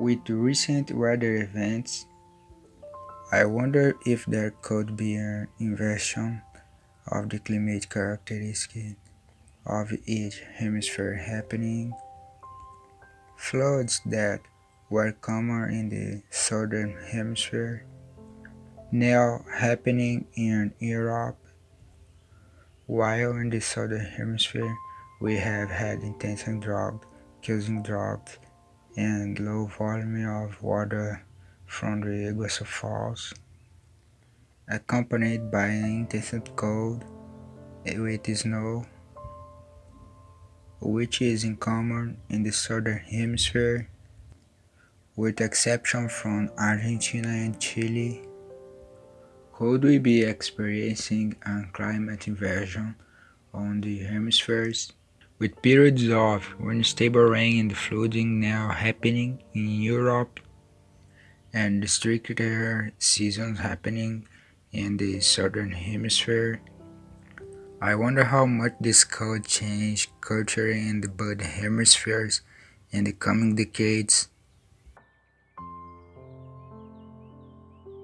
With recent weather events, I wonder if there could be an inversion of the climate characteristics of each hemisphere happening. Floods that were common in the southern hemisphere now happening in Europe, while in the southern hemisphere we have had intense drought causing drought and low volume of water from the Iguazu Falls, accompanied by an intense cold with snow, which is uncommon in the southern hemisphere, with exception from Argentina and Chile. Could we be experiencing a climate inversion on the hemispheres? With periods of unstable rain and flooding now happening in Europe and stricter seasons happening in the southern hemisphere. I wonder how much this could change culture in the both hemispheres in the coming decades.